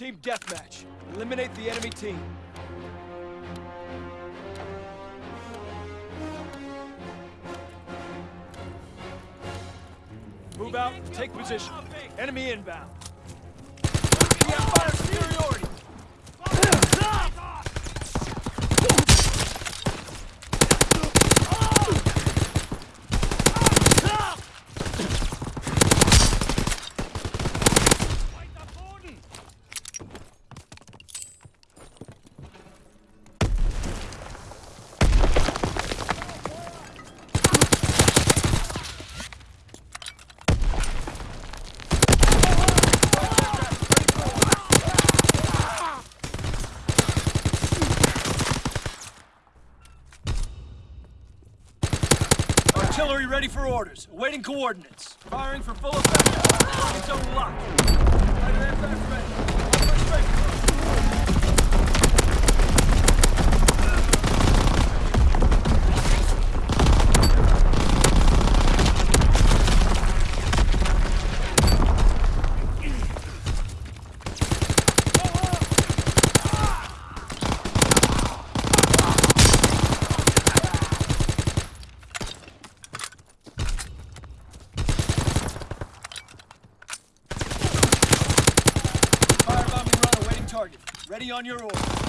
Team deathmatch. Eliminate the enemy team. Move out, take position. Enemy inbound. We have fire superiority. Artillery ready for orders. Awaiting coordinates. Firing for full effect. It's on lock. Fighter aircraft ready. First strike. Firebombing run awaiting target. Ready on your order.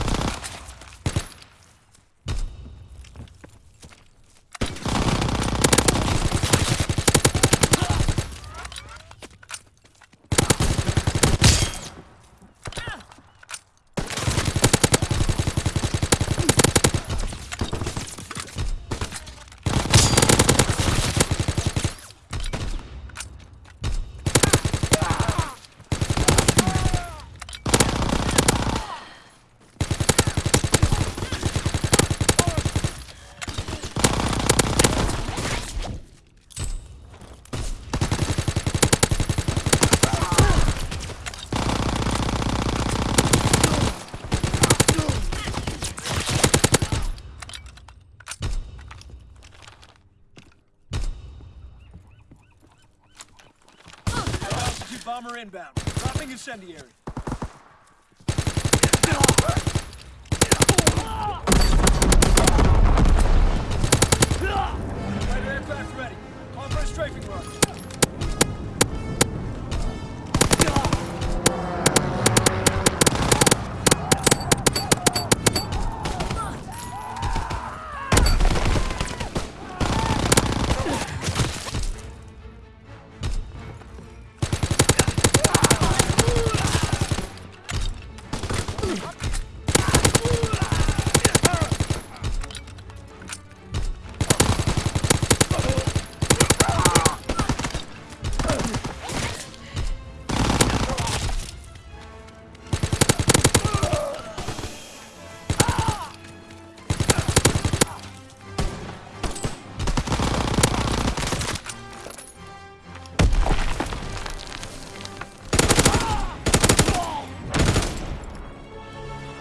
Altitude bomber inbound. Dropping incendiary. Fighter aircraft ready. Call for a strafing run.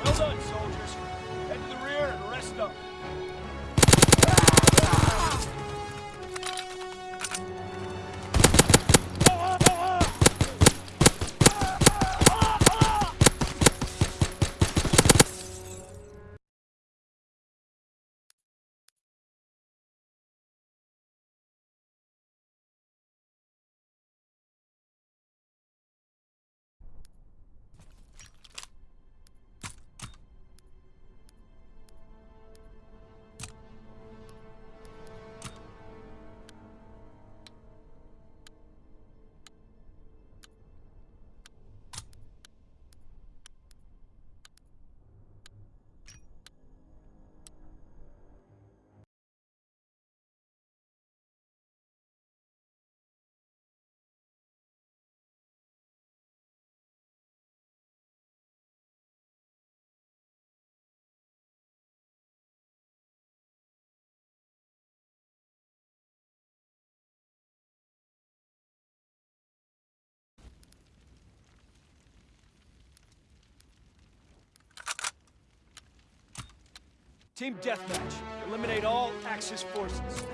Well done, soldiers. Head to the rear and rest up. Team deathmatch. Eliminate all Axis forces.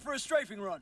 for a strafing run.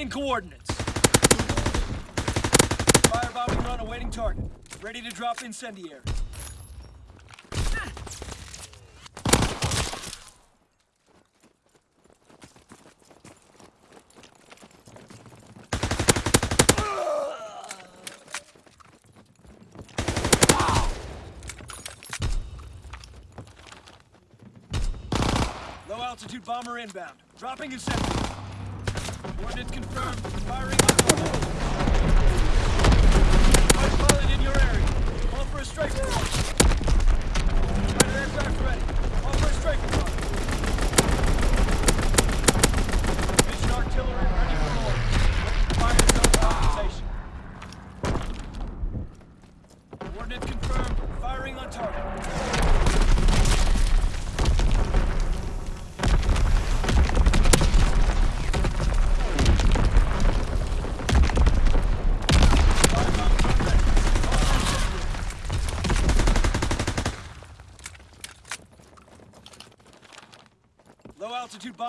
Providing coordinates. Firebombing run awaiting target. Ready to drop incendiary. Low altitude bomber inbound. Dropping incendiary. Coordinates confirmed. Firing on the Hard for a strike squad. aircraft ready. Call for a strike squad. Mission artillery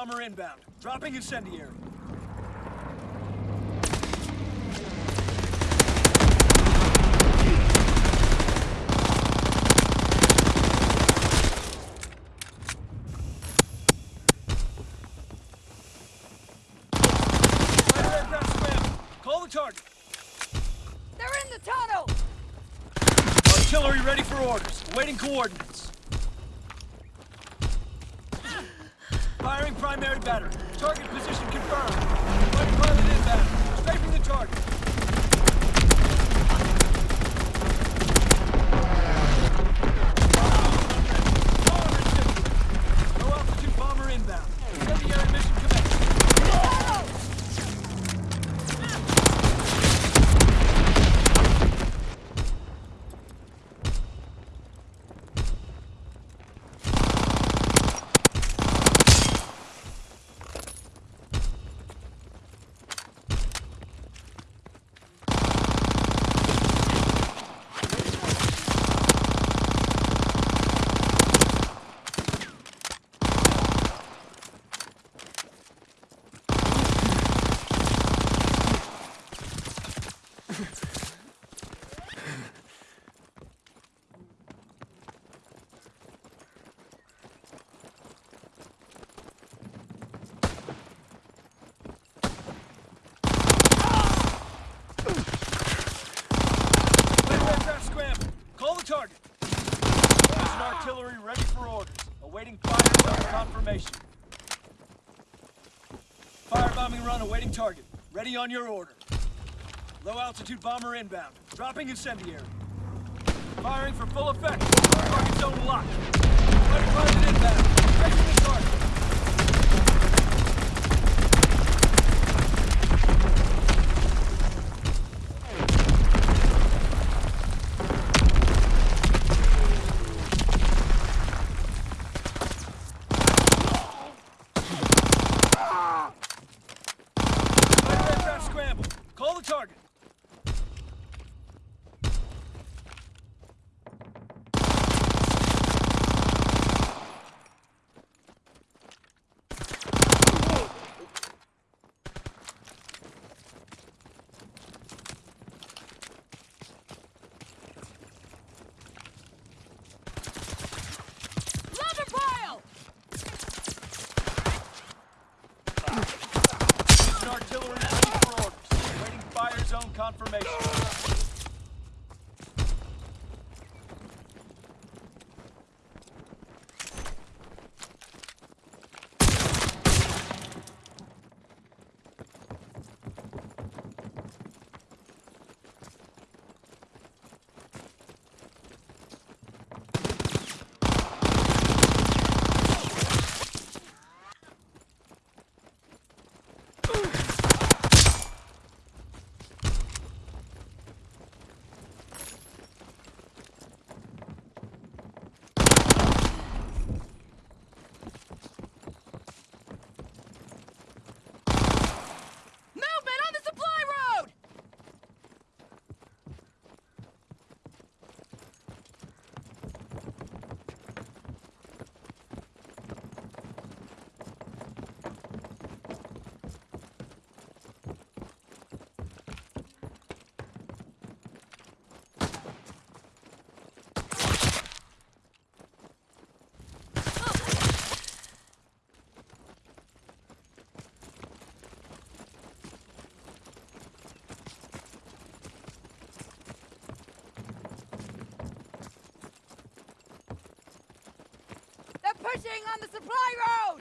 bomber inbound. Dropping incendiary. Awaiting fire confirmation. Firebombing run awaiting target. Ready on your order. Low altitude bomber inbound. Dropping incendiary. Firing for full effect. Target zone locked. Fighter pilot inbound. Taking the target. Fighter aircraft scramble. Call the target. Lumber pile! An artillery ready for orders. Awaiting fire zone confirmation. Movement on the supply road! They're pushing on the supply road!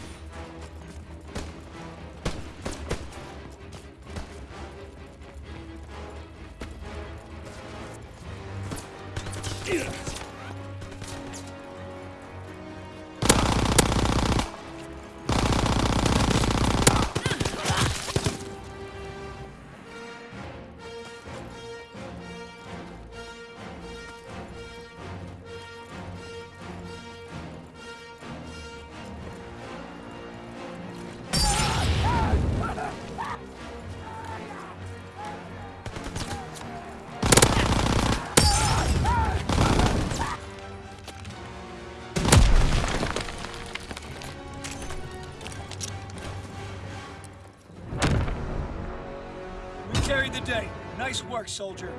work, soldier.